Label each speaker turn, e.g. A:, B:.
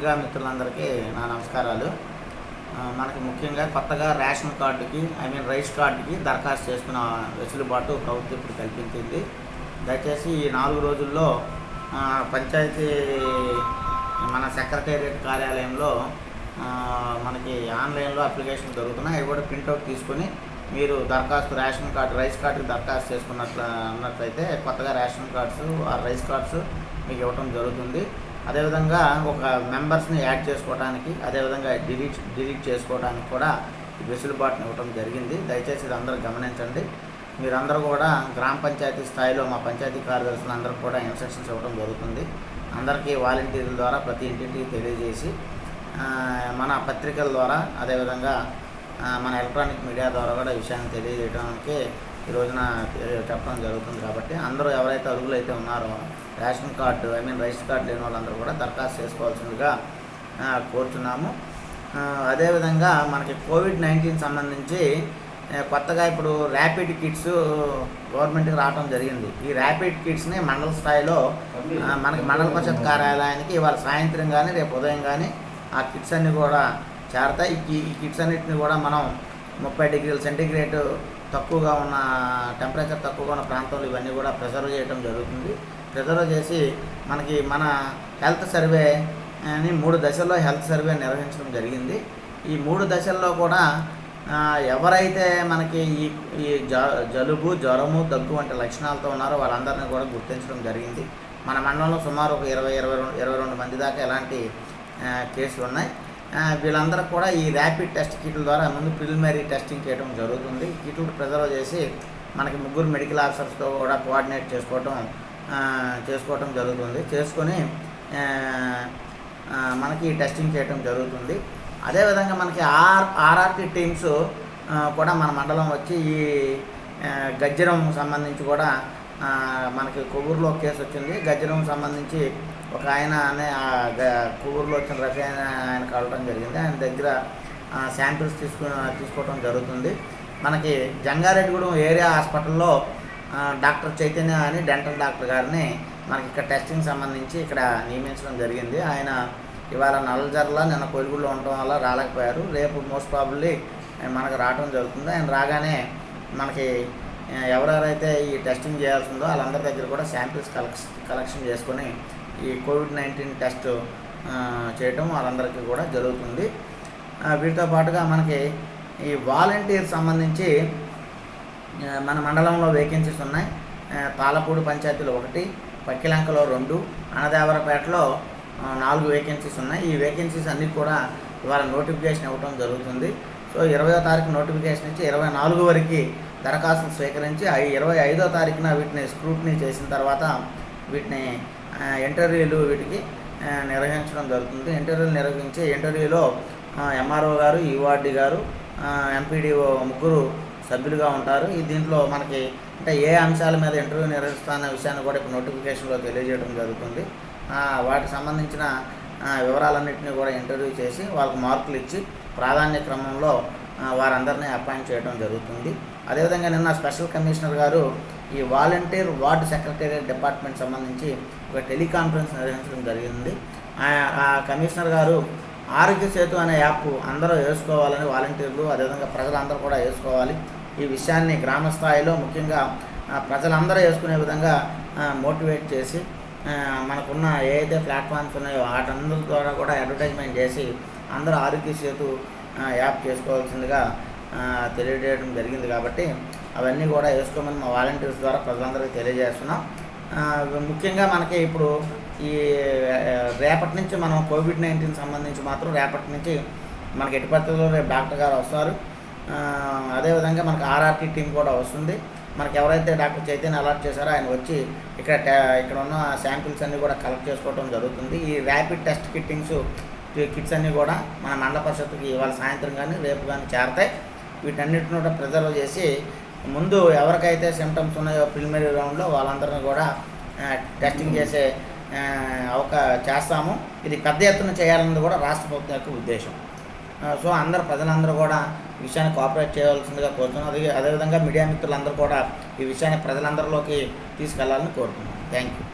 A: ఆ, పత్రికా మిత్రులందరికీ నా నమస్కారాలు. మనకి ముఖ్యంగా కొత్తగా రేషన్ కార్డుకి ఐ మీన్ రైస్ కార్డుకి దరఖాస్తు చేసుకున్న వెసులుబాటు ప్రభుత్వం ఇప్పుడు కల్పించింది. దయచేసి ఈ నాలుగు రోజుల్లో పంచాయతీ మన సెక్రటేరియట్ కార్యాలయంలో మనకి ఆన్లైన్లో అప్లికేషన్ దొరుకుతున్నాయి. అవి కూడా ప్రింట్అవుట్ తీసుకొని మీరు దరఖాస్తు రేషన్ కార్డు రైస్ కార్డుకి దరఖాస్తు చేసుకున్నట్లు అన్నట్లయితే కొత్తగా రేషన్ కార్డ్స్ ఆ రైస్ కార్డ్స్ మీకు ఇవ్వటం జరుగుతుంది. అదేవిధంగా ఒక మెంబర్స్ని యాడ్ చేసుకోవడానికి అదేవిధంగా డిలీట్ డిలీట్ చేసుకోవడానికి కూడా వెసులుబాటును వెసులుబాటుని ఇవ్వటం జరిగింది. దయచేసి ఇది అందరూ గమనించండి. మీరందరూ కూడా గ్రామ పంచాయతీ స్థాయిలో మా పంచాయతీ కార్యదర్శులు అందరూ కూడా ఇన్స్ట్రక్షన్స్ ఇవ్వడం జరుగుతుంది. అందరికీ వాలంటీర్ల ద్వారా ప్రతి ఇంటింటికి తెలియజేసి మన పత్రికల ద్వారా అదేవిధంగా మన ఎలక్ట్రానిక్ మీడియా ద్వారా కూడా విషయాన్ని తెలియజేయడానికి ఈ రోజున చెప్పడం జరుగుతుంది కాబట్టి అందరూ ఎవరైతే అరుగులు అయితే ఉన్నారో ration card I mean rice card లేని వాళ్ళందరూ కూడా దరఖాస్తు చేసుకోవాల్సిందిగా కోరుతున్నాము కోరుచున్నాము. అదేవిధంగా మనకి కోవిడ్ నైన్టీన్ సంబంధించి కొత్తగా ఇప్పుడు ర్యాపిడ్ కిట్స్ గవర్నమెంట్కి రావడం జరిగింది. ఈ ర్యాపిడ్ కిట్స్ని మండల స్థాయిలో మనకి మండల పరిషత్ కార్యాలయానికి ఇవాళ సాయంత్రం కానీ రేపు ఉదయం కానీ ఆ కిట్స్ అన్నీ కూడా చేరతాయి. ఈ కిట్స్ అన్నిటిని కూడా మనం ముప్పై డిగ్రీల సెంటిగ్రేడ్ తక్కువగా ఉన్న టెంపరేచర్ తక్కువగా ఉన్న ప్రాంతంలో ఇవన్నీ కూడా ప్రిజర్వ్ చేయడం జరుగుతుంది. ప్రిజర్వ్ చేసి మనకి మన హెల్త్ సర్వే అని మూడు దశల్లో హెల్త్ సర్వే నిర్వహించడం జరిగింది. ఈ మూడు దశల్లో కూడా ఎవరైతే మనకి ఈ ఈ జ జలుబు జ్వరము దగ్గు వంటి లక్షణాలతో ఉన్నారో వాళ్ళందరినీ కూడా గుర్తించడం జరిగింది. మన మండలంలో సుమారు ఒక ఇరవై ఇరవై రెండు ఇరవై రెండు మంది దాకా ఎలాంటి కేసులు ఉన్నాయి. వీళ్ళందరూ కూడా ఈ ర్యాపిడ్ టెస్ట్ కిట్ల ద్వారా ముందు ప్రిలిమినరీ టెస్టింగ్ చేయడం జరుగుతుంది. కిట్లు ప్రిజర్వ్ చేసి మనకి ముగ్గురు మెడికల్ ఆఫీసర్స్తో కూడా కోఆర్డినేట్ చేసుకోవటం చేసుకోవటం జరుగుతుంది. చేసుకొని మనకి టెస్టింగ్ చేయడం జరుగుతుంది. అదేవిధంగా మనకి ఆర్ ఆర్ఆర్టీ టీమ్స్ కూడా మన మండలం వచ్చి ఈ గజ్జరం సంబంధించి కూడా మనకి కొవ్వూరులో కేసు వచ్చింది. గజ్జరం సంబంధించి ఒక ఆయన అనే ఆ వచ్చిన రఫీ ఆయన ఆయన కలవడం జరిగింది. ఆయన దగ్గర శాంపిల్స్ తీసుకు తీసుకోవడం జరుగుతుంది. మనకి జంగారెడ్డిగూడెం ఏరియా హాస్పిటల్లో డాక్టర్ చైతన్య అని డెంటల్ డాక్టర్ గారిని మనకి ఇక్కడ టెస్టింగ్ సంబంధించి ఇక్కడ నియమించడం జరిగింది. ఆయన ఇవాళ నల్లజర్ల నిన్న కొలుగులో ఉండటం వల్ల రాలేకపోయారు. రేపు మోస్ట్ ప్రాబుల్లీ మనకు రావడం జరుగుతుంది. ఆయన రాగానే మనకి ఎవరెవరైతే ఈ టెస్టింగ్ చేయాల్సిందో వాళ్ళందరి దగ్గర కూడా శాంపిల్స్ కలెక్షన్ కలెక్షన్ చేసుకొని ఈ కోవిడ్ నైన్టీన్ టెస్ట్ చేయటం వాళ్ళందరికీ కూడా జరుగుతుంది. వీటితో పాటుగా మనకి ఈ వాలంటీర్ సంబంధించి మన మండలంలో వేకెన్సీస్ ఉన్నాయి. పాలపూడి పంచాయతీలో ఒకటి పక్కిలంకలో రెండు అనదేవరపేటలో నాలుగు వేకెన్సీస్ ఉన్నాయి. ఈ వేకెన్సీస్ అన్నీ కూడా ఇవాళ నోటిఫికేషన్ ఇవ్వడం జరుగుతుంది. సో ఇరవయో తారీఖు నోటిఫికేషన్ ఇచ్చి ఇరవై నాలుగు వరకు దరఖాస్తులు స్వీకరించి ఇరవై ఐదో తారీఖున వీటిని స్క్రూట్నీ చేసిన తర్వాత వీటిని ఇంటర్వ్యూలు వీటికి నిర్వహించడం జరుగుతుంది. ఇంటర్వ్యూలు నిర్వహించి ఇంటర్వ్యూలో ఎంఆర్ఓ గారు ఈవార్డి గారు ఎంపీడీఓ ముగ్గురు సభ్యులుగా ఉంటారు. ఈ దీంట్లో మనకి అంటే ఏ అంశాల మీద ఇంటర్వ్యూ నిర్వహిస్తున్న విషయాన్ని కూడా ఇప్పుడు నోటిఫికేషన్లో తెలియజేయడం జరుగుతుంది. వాటికి సంబంధించిన వివరాలన్నింటినీ కూడా ఇంటర్వ్యూ చేసి వాళ్ళకు మార్కులు ఇచ్చి ప్రాధాన్య క్రమంలో వారందరినీ అపాయింట్ చేయడం జరుగుతుంది. అదేవిధంగా నిన్న స్పెషల్ కమిషనర్ గారు ఈ వాలంటీర్ వార్డ్ సెక్రటేరియట్ డిపార్ట్మెంట్ సంబంధించి ఒక టెలికాన్ఫరెన్స్ నిర్వహించడం జరిగింది. ఆ- కమిషనర్ గారు ఆరోగ్య సేతు అనే యాప్ అందరూ వేసుకోవాలని వాలంటీర్లు అదేవిధంగా ప్రజలందరూ కూడా వేసుకోవాలి. ఈ విషయాన్ని గ్రామ స్థాయిలో ముఖ్యంగా ప్రజలందరూ వేసుకునే విధంగా మోటివేట్ చేసి మనకున్న ఏ అయితే ప్లాట్ఫామ్స్ ఉన్నాయో వాటందరి ద్వారా కూడా అడ్వర్టైజ్మెంట్ చేసి అందరూ ఆరోగ్య సేతు యాప్ చేసుకోవాల్సిందిగా తెలియజేయడం జరిగింది కాబట్టి అవన్నీ కూడా వేసుకోమని మా వాలంటీర్స్ ద్వారా ప్రజలందరికీ తెలియజేస్తున్నాం. ముఖ్యంగా మనకి ఇప్పుడు ఈ రేపటి నుంచి మనం కోవిడ్ నైన్టీన్ సంబంధించి మాత్రం రేపటి నుంచి మనకి ఎటు పరిస్థితుల్లో రేపు డాక్టర్ గారు వస్తారు. అదేవిధంగా మనకి ఆర్ఆర్టీ టీం కూడా వస్తుంది. మనకి ఎవరైతే డాక్టర్ చైతన్య అలర్ట్ చేశారో ఆయన వచ్చి ఇక్కడ ఇక్కడ ఉన్న శాంపిల్స్ అన్నీ కూడా కలెక్ట్ చేసుకోవడం జరుగుతుంది. ఈ ర్యాపిడ్ టెస్ట్ కిట్టింగ్స్ కిట్స్ అన్నీ కూడా మన మండల పరిషత్కి ఇవాళ సాయంత్రం కానీ రేపు కానీ చేరతాయి. వీటన్నిటిని కూడా ప్రిజర్వ్ చేసి ముందు ఎవరికైతే సిమ్టమ్స్ ఉన్నాయో ప్రిలిమినరీ రౌండ్లో వాళ్ళందరినీ కూడా టెస్టింగ్ చేసే అవక చేస్తాము. ఇది పెద్ద ఎత్తున చేయాలన్నది కూడా రాష్ట్ర ప్రభుత్వం యొక్క ఉద్దేశం. సో అందరు ప్రజలందరూ కూడా ఈ విషయాన్ని కోఆపరేట్ చేయవలసిందిగా కోరుతున్నాం. అదే అదేవిధంగా మీడియా మిత్రులందరూ కూడా ఈ విషయాన్ని ప్రజలందరిలోకి తీసుకెళ్ళాలని కోరుతున్నాం. Thank you